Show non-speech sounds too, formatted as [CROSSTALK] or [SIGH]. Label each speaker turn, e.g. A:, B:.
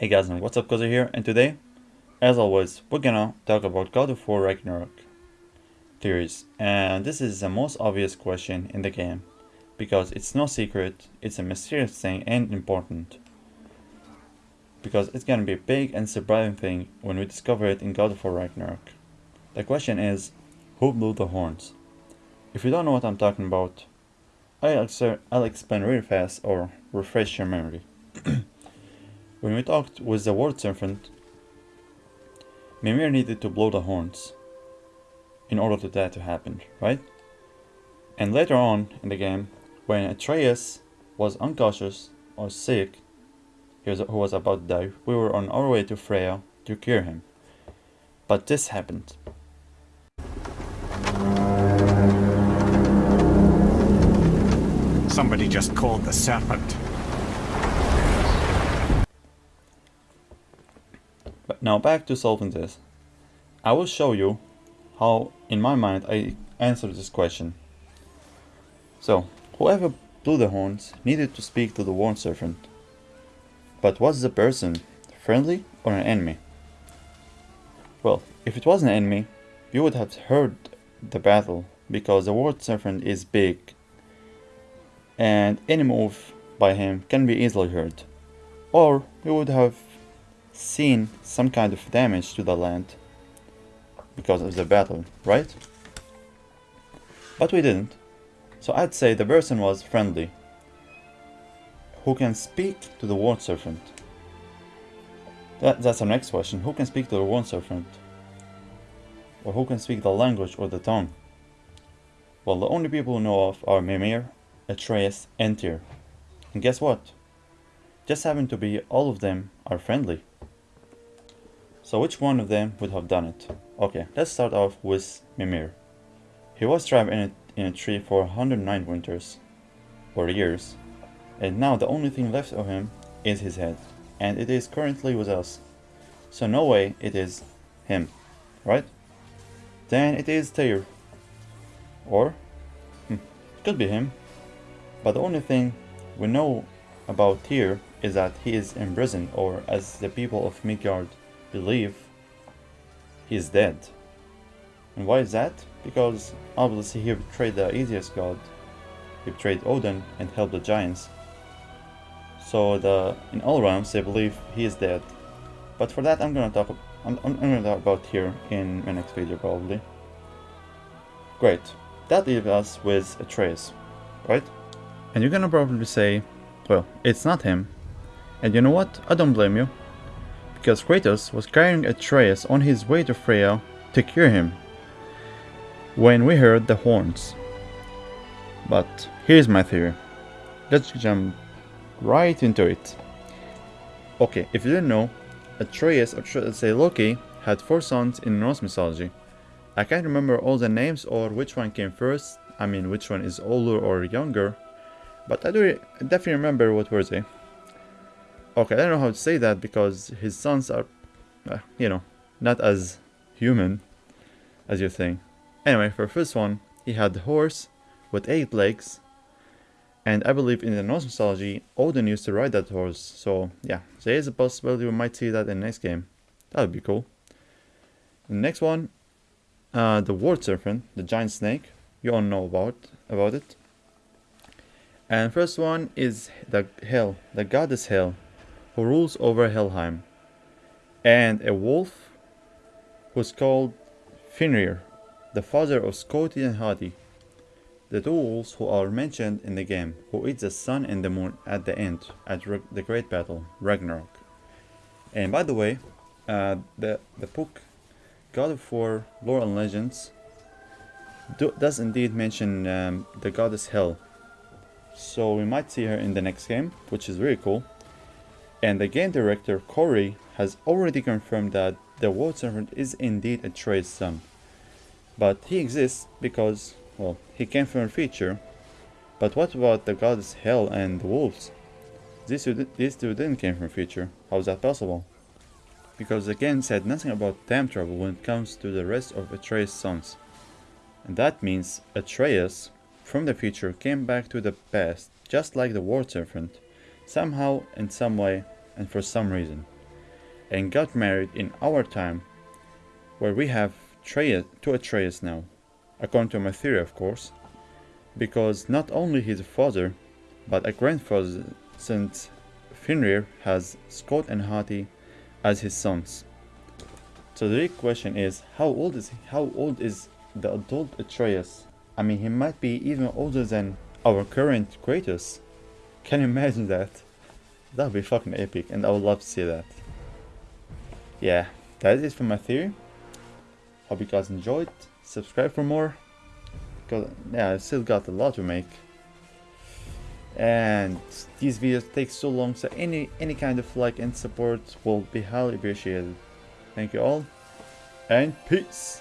A: Hey guys and what's up Koza here and today, as always, we're gonna talk about God of War Ragnarok theories and this is the most obvious question in the game because it's no secret, it's a mysterious thing and important because it's gonna be a big and surprising thing when we discover it in God of War Ragnarok. The question is, who blew the horns? If you don't know what I'm talking about, I'll, I'll explain really fast or refresh your memory. [CLEARS THROAT] when we talked with the World Serpent, Mimir needed to blow the horns in order for that to happen, right? And later on in the game, when Atreus was unconscious or sick, he was, who was about to die, we were on our way to Freya to cure him. But this happened.
B: Somebody just called the serpent.
A: But now back to solving this. I will show you how, in my mind, I answered this question. So, whoever blew the horns needed to speak to the World Serpent. But was the person friendly or an enemy? Well, if it was an enemy, you would have heard the battle because the World Serpent is big and any move by him can be easily heard. Or you would have seen some kind of damage to the land because of the battle, right? But we didn't. So I'd say the person was friendly. Who can speak to the World Serpent? That, that's our next question. Who can speak to the World Serpent? Or who can speak the language or the tongue? Well, the only people who know of are Mimir, Atreus, and Tyr. And guess what? Just happen to be all of them are friendly. So which one of them would have done it? Okay, let's start off with Mimir. He was trapped in a, in a tree for 109 winters, or years, and now the only thing left of him is his head, and it is currently with us. So no way it is him, right? Then it is Tyr. Or, hmm, could be him. But the only thing we know about Tyr is that he is imprisoned, or as the people of Midgard believe he is dead. And why is that? Because obviously he betrayed the Aesir god. He betrayed Odin and helped the giants. So the in all realms they believe he is dead. But for that I'm gonna talk I'm, I'm gonna talk about here in my next video probably. Great. That leaves us with Atreus, right? And you're gonna probably say, well, it's not him. And you know what? I don't blame you because Kratos was carrying Atreus on his way to Freya to cure him when we heard the horns. But here's my theory. Let's jump right into it. Okay, if you didn't know, Atreus, or should I say Loki, had four sons in Norse mythology. I can't remember all the names or which one came first, I mean which one is older or younger, but I do definitely remember what were they. Okay, I don't know how to say that because his sons are, uh, you know, not as human as you think. Anyway, for first one, he had the horse with eight legs. And I believe in the Norse mythology, Odin used to ride that horse. So yeah, there is a possibility we might see that in the next game. That would be cool. The next one, uh, the World Serpent, the giant snake. You all know about about it. And first one is the Hel, the goddess Hel who rules over Helheim, and a wolf who's called Fenrir, the father of Sköll and Hati, the two wolves who are mentioned in the game, who eat the sun and the moon at the end, at the great battle, Ragnarok. And by the way, uh, the, the book God of War Lore and Legends do, does indeed mention um, the goddess Hel. So we might see her in the next game, which is really cool. And the game director Cory has already confirmed that the World Serpent is indeed Atreus' son. But he exists because, well, he came from a feature. But what about the goddess Hel and the wolves? These two, these two didn't came from a feature. How is that possible? Because the game said nothing about time travel when it comes to the rest of Atreus' sons. And that means Atreus, from the future, came back to the past, just like the World Serpent somehow, in some way, and for some reason. and got married in our time, where we have Atreus, two Atreus now, according to my theory of course, because not only his father, but a grandfather since Fenrir has Sköll and Hati as his sons. So the real question is, how old is he? How old is the adult Atreus? I mean, he might be even older than our current Kratos. Can you imagine that? That would be fucking epic, and I would love to see that. Yeah, that is it for my theory. Hope you guys enjoyed. Subscribe for more. Cause yeah, I still got a lot to make. And these videos take so long, so any any kind of like and support will be highly appreciated. Thank you all, and peace.